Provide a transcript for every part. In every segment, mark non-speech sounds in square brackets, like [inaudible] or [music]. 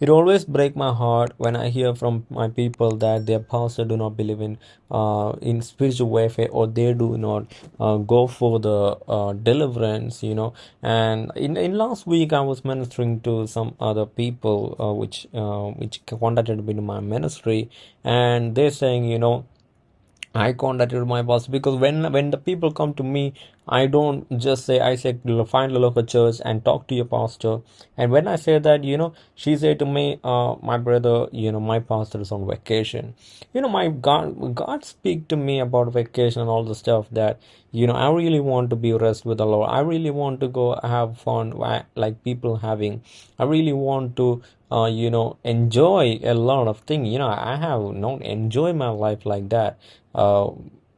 it always break my heart when I hear from my people that their pastor do not believe in uh, in spiritual warfare or they do not uh, go for the uh, deliverance, you know. And in, in last week I was ministering to some other people uh, which uh, which contacted me in my ministry, and they're saying, you know I contacted my boss because when when the people come to me, I don't just say I say find a local church and talk to your pastor. And when I say that, you know, she said to me, uh, my brother, you know, my pastor is on vacation. You know, my God, God speak to me about vacation and all the stuff that you know I really want to be rest with the Lord. I really want to go have fun like people having. I really want to uh, you know enjoy a lot of things you know i have not enjoy my life like that uh,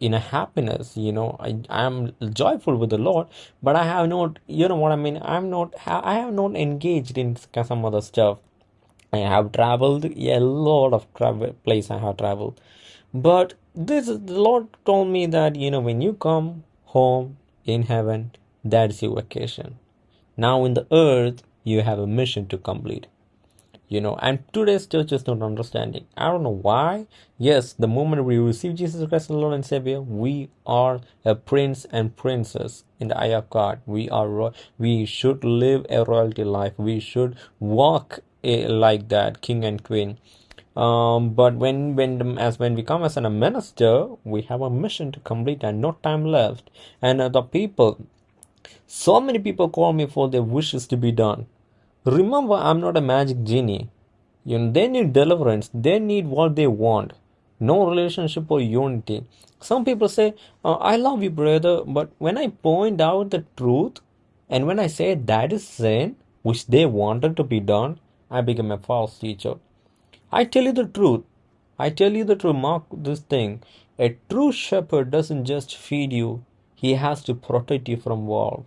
in a happiness you know i am joyful with the lord but i have not you know what i mean? I'm not i have not engaged in some other stuff. I have traveled a lot of travel place i have traveled. But this is the lord told me that you know when you come home in heaven that's your vacation. Now in the earth you have a mission to complete you know and today's church is not understanding i don't know why. Yes the moment we receive jesus christ as lord and savior we are a prince and princess in the eye of god. We are we should live a royalty life. We should walk a, like that king and queen. Um, but when when as when we come as a minister we have a mission to complete and no time left. And the people so many people call me for their wishes to be done Remember, I'm not a magic genie. You know, they need deliverance. They need what they want. No relationship or unity. Some people say, oh, I love you, brother, but when I point out the truth and when I say that is sin, which they wanted to be done, I become a false teacher. I tell you the truth. I tell you the truth. Mark this thing. A true shepherd doesn't just feed you, he has to protect you from wolf.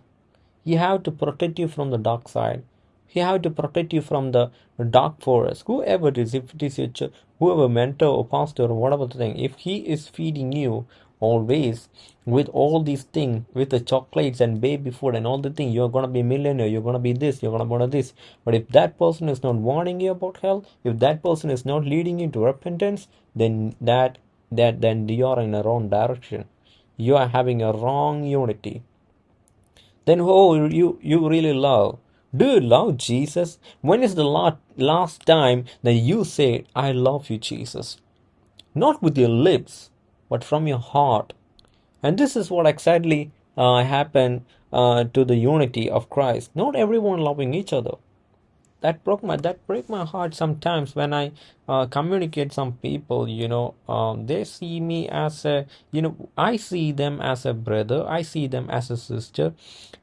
He have to protect you from the dark side he have to protect you from the dark forest. Whoever it is if it is your ch- whoever mentor or pastor or whatever the thing if he is feeding you always with all these things with the chocolates and baby food and all the things you're gonna be millionaire you're gonna be this you're gonna be this. But if that person is not warning you about hell if that person is not leading you to repentance then that that then you are in a wrong direction. You are having a wrong unity. Then who you you really love do you love Jesus? When is the last time that you said, I love you, Jesus? Not with your lips, but from your heart. And this is what exactly uh, happened uh, to the unity of Christ. Not everyone loving each other that broke my that break my heart sometimes when i uh, communicate some people you know um, they see me as a you know i see them as a brother i see them as a sister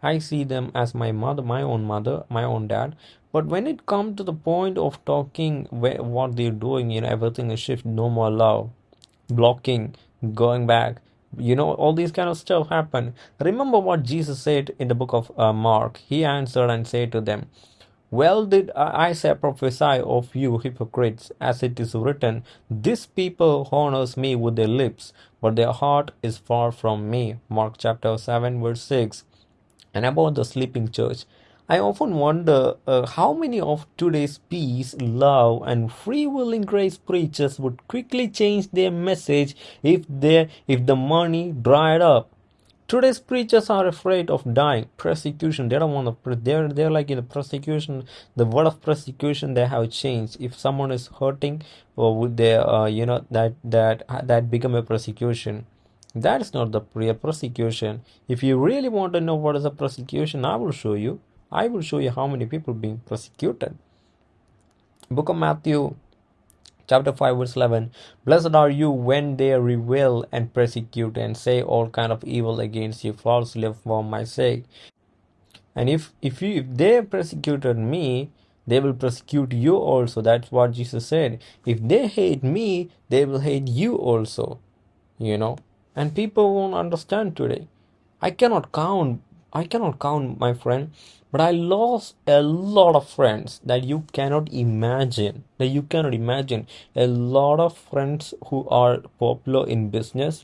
i see them as my mother my own mother my own dad. But when it comes to the point of talking where, what they're doing you know everything is shift no more love blocking going back you know all these kind of stuff happen. Remember what jesus said in the book of uh, mark. He answered and said to them well did Isaiah prophesy of you hypocrites, as it is written, This people honors me with their lips, but their heart is far from me. Mark chapter 7 verse 6. And about the sleeping church, I often wonder uh, how many of today's peace, love, and free willing grace preachers would quickly change their message if if the money dried up. Today's preachers are afraid of dying, persecution. They don't want to. They're they're like in the persecution. The word of persecution they have changed. If someone is hurting, or would they, uh, you know, that that that become a persecution. That is not the real persecution. If you really want to know what is a persecution, I will show you. I will show you how many people being persecuted. Book of Matthew chapter 5 verse 11 blessed are you when they revile and persecute and say all kind of evil against you falsely for my sake. And if if you if they persecuted me they will persecute you also. That's what jesus said. If they hate me they will hate you also you know. And people won't understand today. I cannot count i cannot count my friend but I lost a lot of friends that you cannot imagine. That you cannot imagine. A lot of friends who are popular in business,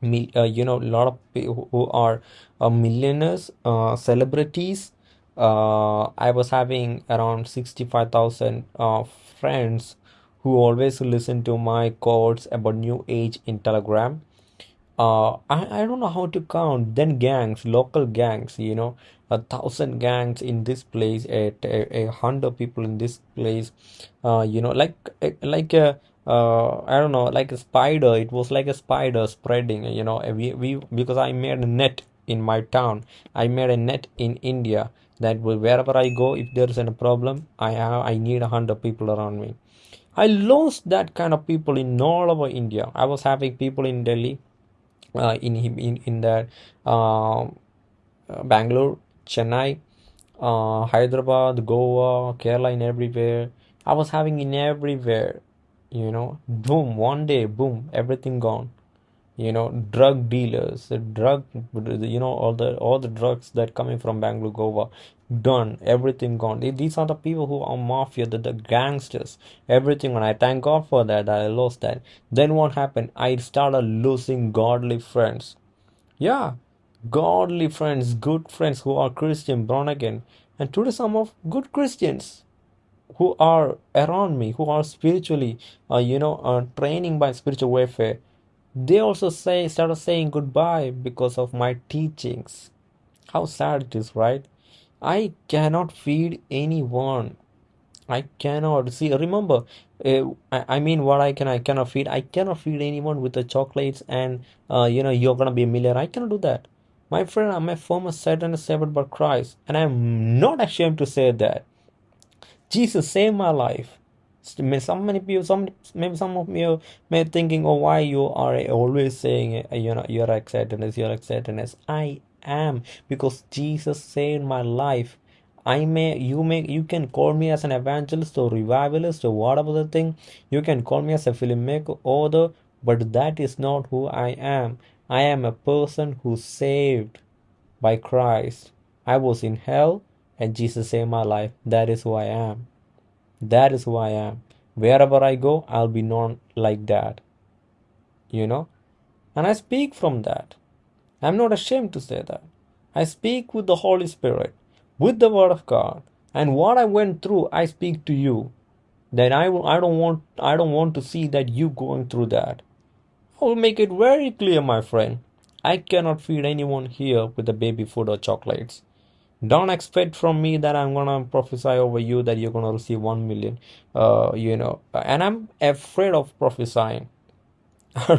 me, uh, you know, a lot of people who are uh, millionaires, uh, celebrities, uh, I was having around 65,000 uh, friends who always listen to my quotes about new age in Telegram. Uh, I, I don't know how to count. Then gangs, local gangs, you know, a thousand gangs in this place, a, a, a hundred people in this place, uh, you know, like like a uh, I don't know, like a spider. It was like a spider spreading, you know. We, we because I made a net in my town. I made a net in India that wherever I go, if there is a problem, I have I need a hundred people around me. I lost that kind of people in all over India. I was having people in Delhi, in in in that uh, Bangalore, Chennai, uh, Hyderabad, Goa, Kerala, in everywhere. I was having in everywhere, you know. Boom, one day, boom, everything gone you know drug dealers the drug you know all the all the drugs that coming from bangalore goa done everything gone. These are the people who are mafia the, the gangsters. Everything and i thank god for that, that i lost that. Then what happened? I started losing godly friends. Yeah godly friends good friends who are christian born again and today some of good christians who are around me who are spiritually uh, you know uh, training by spiritual warfare they also say started saying goodbye because of my teachings. How sad it is, right? I cannot feed anyone. I cannot see. Remember, uh, I, I mean, what I can I cannot feed. I cannot feed anyone with the chocolates and uh, you know you're gonna be a millionaire. I cannot do that. My friend, I'm a former Satan saved by Christ, and I'm not ashamed to say that. Jesus saved my life some many people some maybe some of you may thinking oh why you are always saying you know you're acceptance you're acceptance i am because jesus saved my life. I may you may you can call me as an evangelist or revivalist or whatever the thing. You can call me as a filmmaker or the, but that is not who i am. I am a person who saved by christ. I was in hell and jesus saved my life. That is who i am that is who I am. Wherever I go, I'll be known like that. You know? And I speak from that. I'm not ashamed to say that. I speak with the Holy Spirit, with the Word of God. And what I went through, I speak to you. That I, I don't want I don't want to see that you going through that. I will make it very clear, my friend. I cannot feed anyone here with the baby food or chocolates. Don't expect from me that I'm gonna prophesy over you that you're gonna receive one million. Uh, you know, and I'm afraid of prophesying. [laughs] I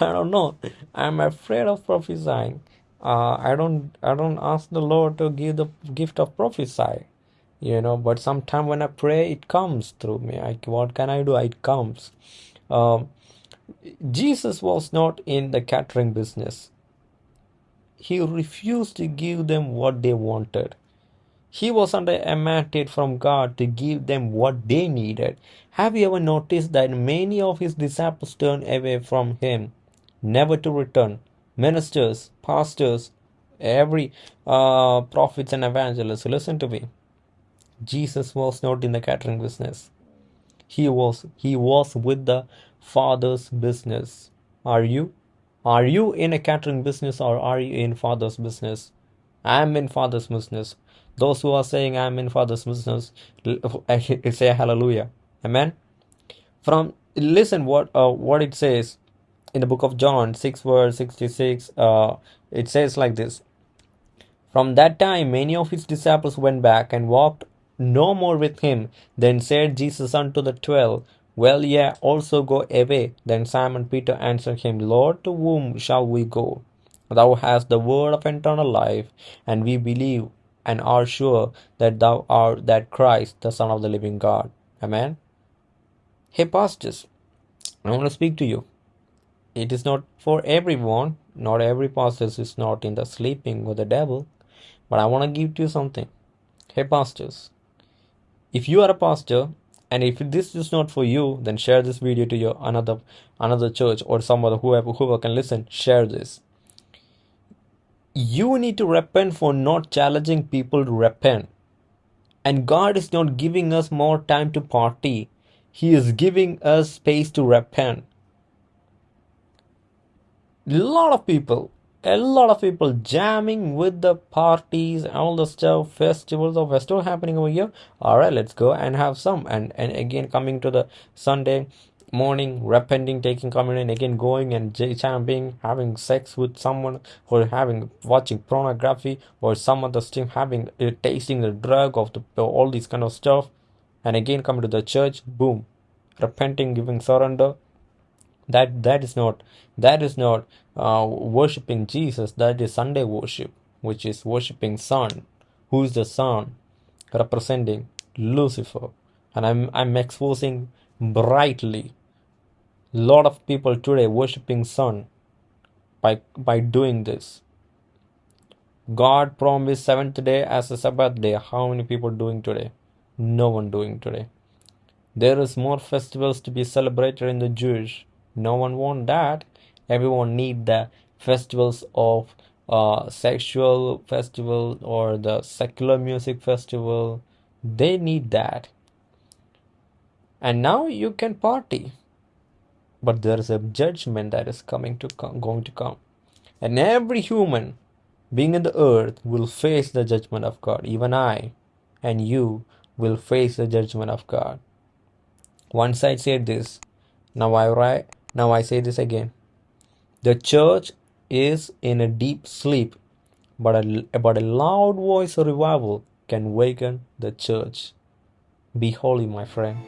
don't know. I'm afraid of prophesying. Uh, I don't. I don't ask the Lord to give the gift of prophesy. You know, but sometime when I pray, it comes through me. I, what can I do? It comes. Um, Jesus was not in the catering business he refused to give them what they wanted. He was under a mandate from God to give them what they needed. Have you ever noticed that many of his disciples turned away from him, never to return? Ministers, pastors, every uh, prophets and evangelists, listen to me. Jesus was not in the catering business. He was he was with the Father's business. Are you? Are you in a catering business or are you in father's business? I'm in father's business. Those who are saying I'm in father's business, [laughs] say hallelujah. Amen. From listen what uh, what it says in the book of John 6 verse 66 uh, it says like this From that time many of his disciples went back and walked no more with him then said Jesus unto the twelve Will ye also go away? Then Simon Peter answered him, Lord, to whom shall we go? Thou hast the word of eternal life, and we believe and are sure that thou art that Christ, the Son of the living God. Amen. Hey, pastors, I want to speak to you. It is not for everyone. Not every pastor is not in the sleeping with the devil. But I want to give to you something. Hey, pastors, if you are a pastor and if this is not for you then share this video to your another another church or someone whoever whoever can listen. Share this. You need to repent for not challenging people to repent. And god is not giving us more time to party. He is giving us space to repent. A lot of people a lot of people jamming with the parties all the stuff festivals or festival happening over here. All right let's go and have some. And and again coming to the sunday morning repenting taking communion again going and jumping having sex with someone or having watching pornography or some other stuff having uh, tasting the drug of the all these kind of stuff. And again coming to the church boom. Repenting giving surrender that that is not that is not uh, worshiping jesus. That is sunday worship which is worshiping sun who is the sun representing lucifer. And i'm i'm exposing brightly. Lot of people today worshiping sun by by doing this. God promised seventh day as a sabbath day. How many people doing today? No one doing today. There is more festivals to be celebrated in the jewish no one want that. Everyone need the festivals of uh, sexual festival or the secular music festival. They need that. And now you can party. But there is a judgment that is coming to come, going to come. And every human being in the earth will face the judgment of god. Even i and you will face the judgment of god. Once i said this. Now i write now I say this again. The church is in a deep sleep, but a, but a loud voice revival can waken the church. Be holy, my friend.